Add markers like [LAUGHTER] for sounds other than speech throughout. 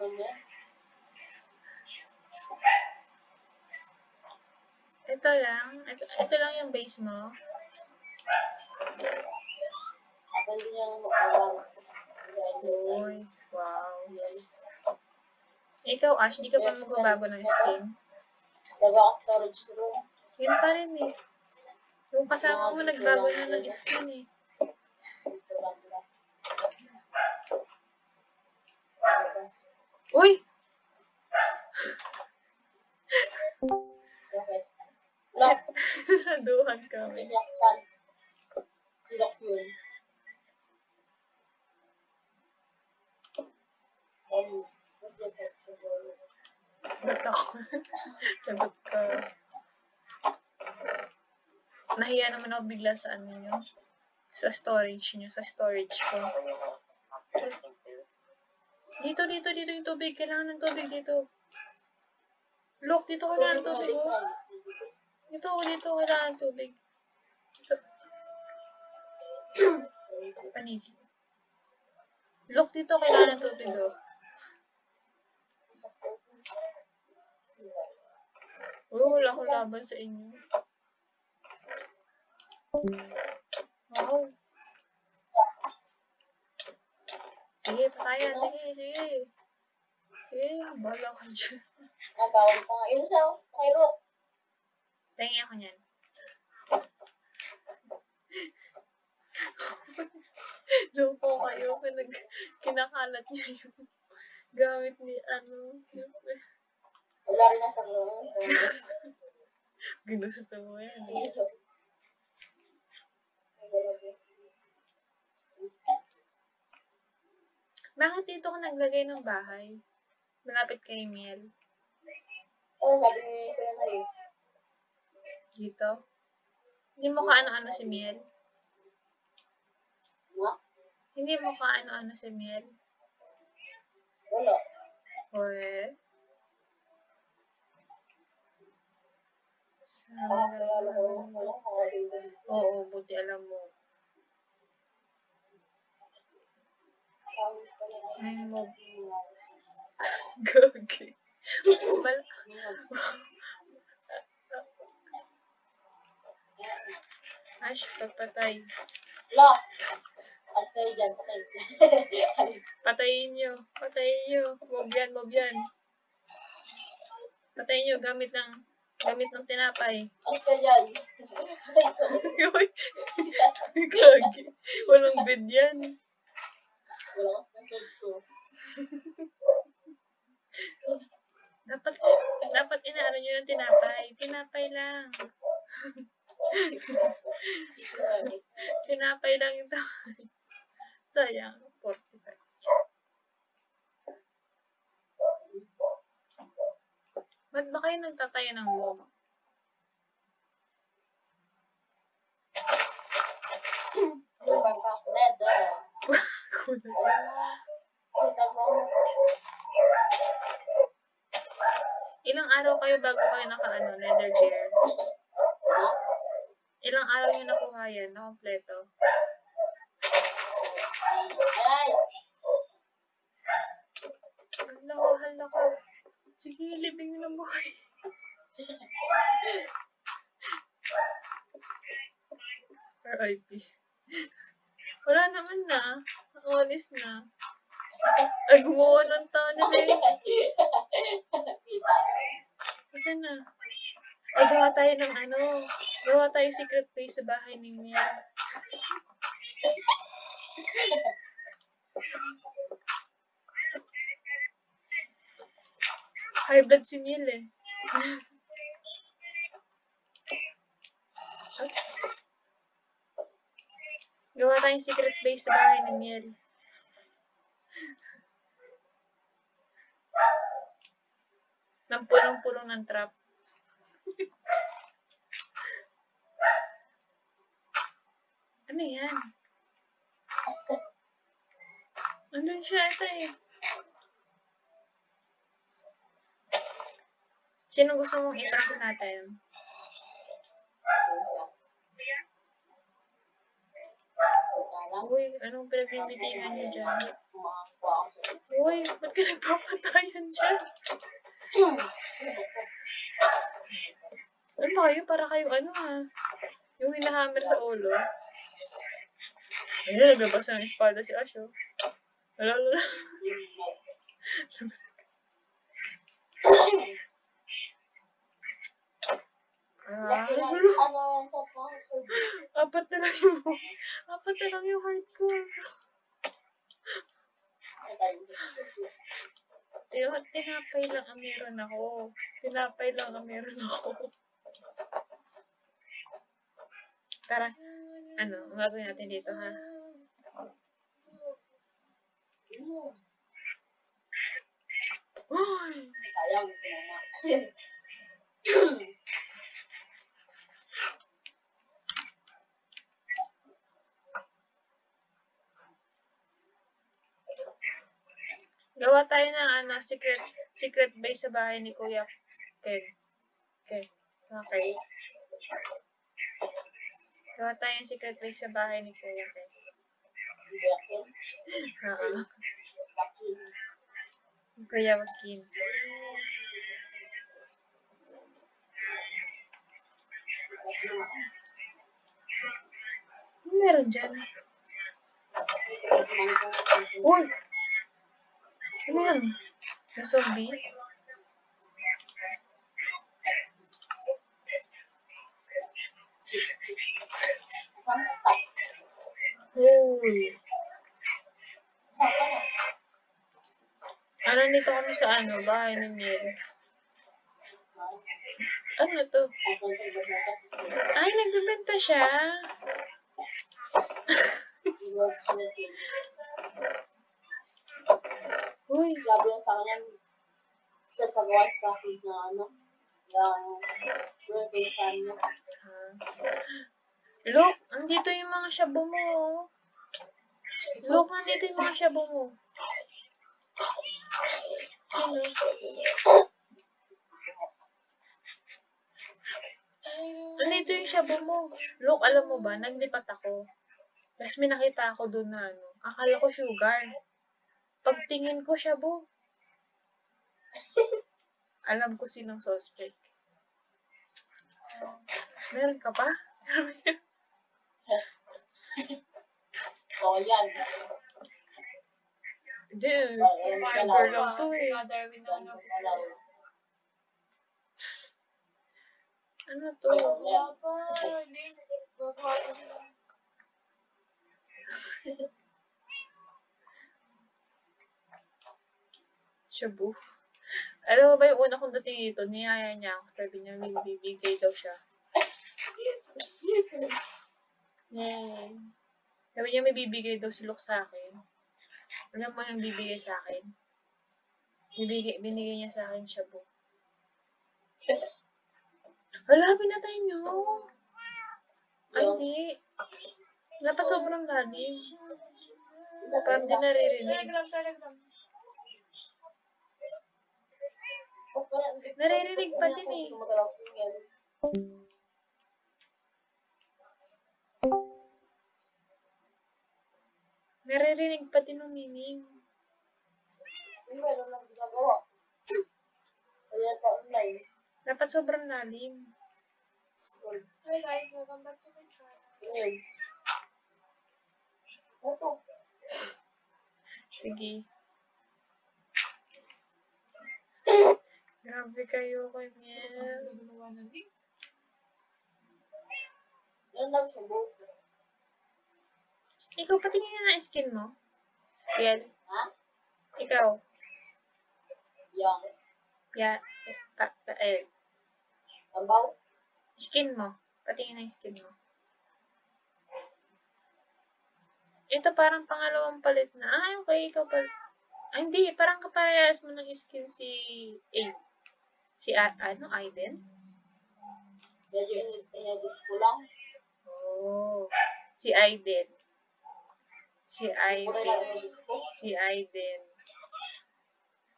yan. Ito lang. Ito, ito lang yung base mo. Hindi makawang. Uy, wow. Ikaw, Ash, di ka pa magbabago ng skin. Ka storage room. Yun pa rin eh. Yung kasama mo, nagbago na ng skin eh. Uy! Bakit? Lock. Sinaduhan kami. Iyak yan. Si Lock yun. Ba't ako? Sagot ka. Nahiya naman ako bigla sa ano nyo. Sa storage nyo. Sa storage ko. Dito, dito, dito yung tubig. Kailangan ng tubig dito. Look, dito kailangan ng tubig. Oh. Dito, dito kailangan ng tubig. Dito. Panigi. Look, dito kailangan ng tubig. Oh. Uy, wala akong laban sa inyo. Wow. Sige, patayan. Sige, sige. Sige, bahala ka dyan. Nagawin pa nga. Yun siya. Cairo. Tingin ako niyan. Loko kayo. Pinag kinakalat niyo yung gamit ni ano. Wala rin ang pag-uwi. ginusto mo yan. Bakit dito ka naglagay ng bahay? Malapit kay Miel. Oo, sabi ni Kuya na rin. Dito? Hindi mo ka ano-ano si Miel? Nga? Hindi mo ka ano-ano si Miel? Wala. Wala. Nakakalimutan. Oo, buti alam mo. Tawag ko lang. May mob. Gagi. Mal Ash, pagpatay. Wala. Alis tayo dyan. Patay. [LAUGHS] Patayin nyo. Patayin nyo. Mob yan, mob yan. Patayin nyo gamit ng gamit ng tinapay. Alis ka dyan. Patay [LAUGHS] ko. Uy! Gagi. Walang bed yan. Wala ka sponsored ko. Dapat, dapat inaano nyo ng tinapay. Tinapay lang. [LAUGHS] Tinapay lang yung takay. Sayang. 45. Ba't ba kayo nagtatayo ng mob? Lumang pa ako na. Duh. Kulang. Kita mo. Ilang araw kayo bago kayo naka ano, leather gear? Ilang araw nyo nakuha yan na kompleto? Hala ko, hala ko. Sige, libing nyo ng buhay. [LAUGHS] R.I.P. Wala naman na. Honest na. Ay, gumawa ng tunnel eh. Kasi na. Ay, gawa tayo ng ano. Gawa tayo secret place sa bahay ni Miel. High blood si Miel eh. Oops. Gawa tayong secret base sa bahay ni Miel. Nang punong-punong ng trap. ano yan? Andun siya ito eh. Sino gusto mong i-prank natin? Pagkain lang. Uy, anong pinagbibitigan niyo dyan? Uy, ba't ka nagpapatayan dyan? Ano ba kayo? Para kayo ano ha? Yung hinahammer sa ulo. Ayun, naglabas ng espada si Ash, oh. Wala, wala. [LAUGHS] [LAUGHS] Ano apat na lang yung, apat na lang yung heart ko. Tin- Tinapay lang ang meron ako. Tinapay lang ang meron ako. Tara, ano, ang gagawin natin dito ha? Uy! Sayang, ito naman. Gawa tayo ng ano, secret secret base sa bahay ni Kuya Ken. Ken. Okay. Gawa tayo ng secret base sa bahay ni Kuya. Yakin. [LAUGHS] Oo. Kuya Joaquin. Ano meron dyan? Uy! Ano yan? Na zombie? Na? Ano nito kami sa ano, bahay ni Mary. Ano to? Ay, nagbibenta siya. [LAUGHS] Uy! Sabi niya sa kanya, sa pagawa sa akin ng ano, yung birthday fan. Ah. Look, andito yung mga shabu mo. oh. Look, nandito yung mga shabu mo. Sino? Nandito yung shabu mo. Look, alam mo ba, naglipat ako. Tapos may nakita ako doon na ano. Akala ko sugar. Pagtingin ko shabu. Alam ko sinong suspect. Meron ka pa? So, yan. Dude, sugar dalawa. lang to eh. Na ano. Ano to? [LAUGHS] Shabu. Alam mo ba yung una kong dating dito, niyaya niya ako. Sabi niya, may bibigay daw siya. Yay. Sabi niya, may bibigay daw si Luke sa akin. Alam mo yung bibigay sa akin? Bibigay, binigay niya sa akin shabu. Hala, pinatay niyo. Ay, hindi. Dapat sobrang lalim. Parang di naririnig. Telegram, telegram. Naririnig pa din eh. Naririnig pa din ng miming. Yung meron lang ginagawa. Kaya pa online. Dapat sobrang lalim. Hi guys, welcome back to my channel. Sige. Grabe kayo kay Miel. Ikaw, patingin nga ng skin mo. Miel. Ha? Ikaw. Yang. Ya. Pa, pa, eh. Tambaw. Skin mo. Patingin ng skin mo. Ito parang pangalawang palit na. Ah, okay. Ikaw pala. Ah, hindi. Parang kaparehas mo ng skin si A. Si A, ano, Aiden? Medyo in- in-edit ko lang. Oh. Si Aiden. Si Aiden. Si Aiden.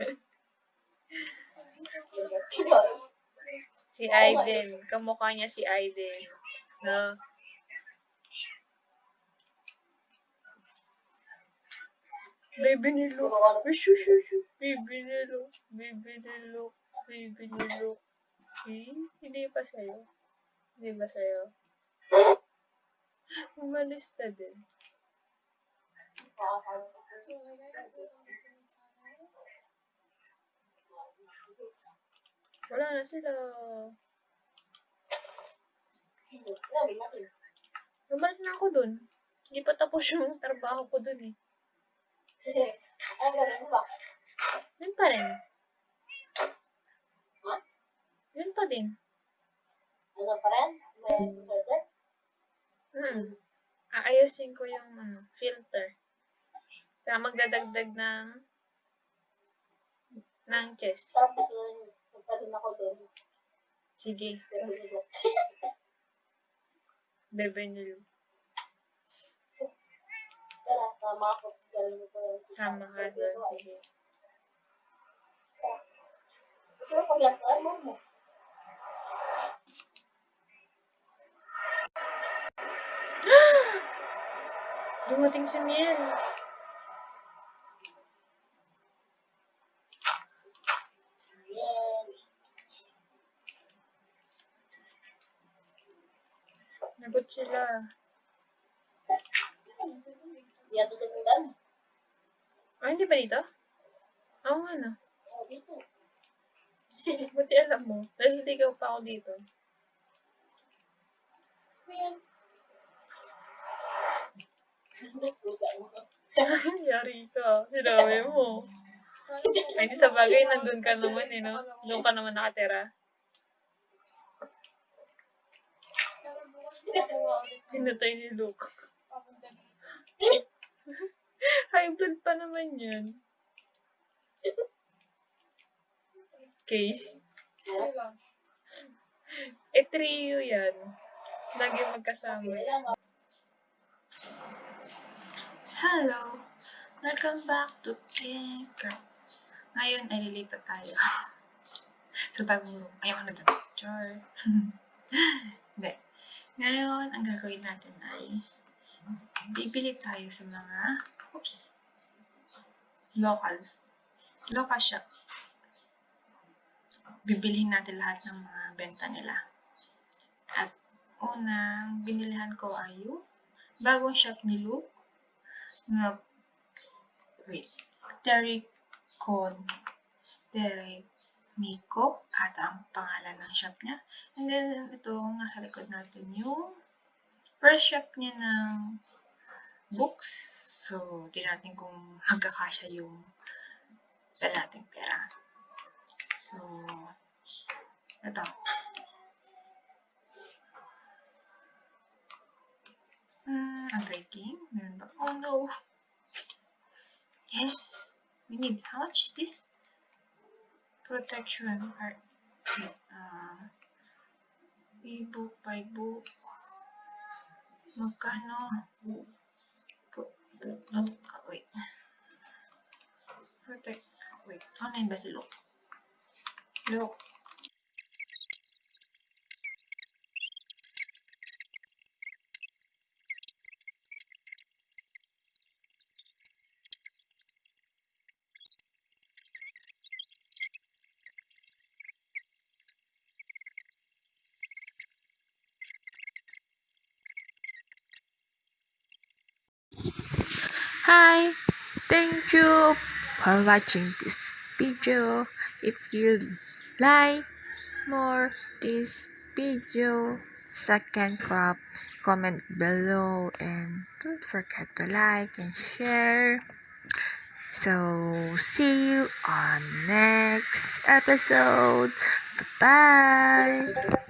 [LAUGHS] Si Aiden. Kamukha niya si Aiden. No? Baby ni Luke. Baby ni Luke. Baby ni Luke. Ni Luke. Eh, hindi pa sa'yo. Hindi ba sa'yo? Umalis na din. Okay. Wala na sila. Bumalik na ako dun. Hindi pa tapos yung trabaho ko dun eh. Ano ba? Yun pa rin. Yun pa din. Ano pa rin? May server? Hmm. Aayusin ko yung ano, filter. Kaya magdadagdag ng ng chest. Sarap rin. Punta rin ako doon. Sige. Bebe [LAUGHS] nilo. Tara, sama ako. Galing ko yun. Sama ka doon. Sige. Pero pag yan, ano mo? [GASPS] Dumating si Miel. Nagot sila. Yan dito ng dami. Ah, hindi ba dito? Oo nga na. Oh, dito. Buti alam mo. Naliligaw pa ako dito. Ayan. Pusa mo. [LAUGHS] Yari ka. Sinabi mo. Ay, di sa bagay, nandun ka naman eh, no? Doon ka naman nakatira. Pinatay ni Luke. [LAUGHS] High blood pa naman yan. Okay. Eh, trio yan. Lagi magkasama. Hello! Welcome back to Tinker. Ngayon ay lilipat tayo [LAUGHS] sa bagong room. Ayoko na doon. Char. Hindi. Ngayon, ang gagawin natin ay bibili tayo sa mga oops local local shop. Bibilihin natin lahat ng mga benta nila. At unang binilihan ko ay yung bagong shop ni Luke na wait, Terry Con Terry Nico at ang pangalan ng shop niya. And then, ito, nasa likod natin yung first shop niya ng books. So, tingnan natin kung hagkakasya yung dala nating pera. So, ito. Hmm, I'm breaking. Meron ba? Oh no. Yes. We need, how much is this? Protection. Or, wait, um, e-book by book. Magkano? Put, put, oh, oh, wait. Protect, wait. Online ba si Luke? Luke. Hi, thank you for watching this video. If you like more this video, second crop, comment below and don't forget to like and share. So see you on next episode. Bye bye.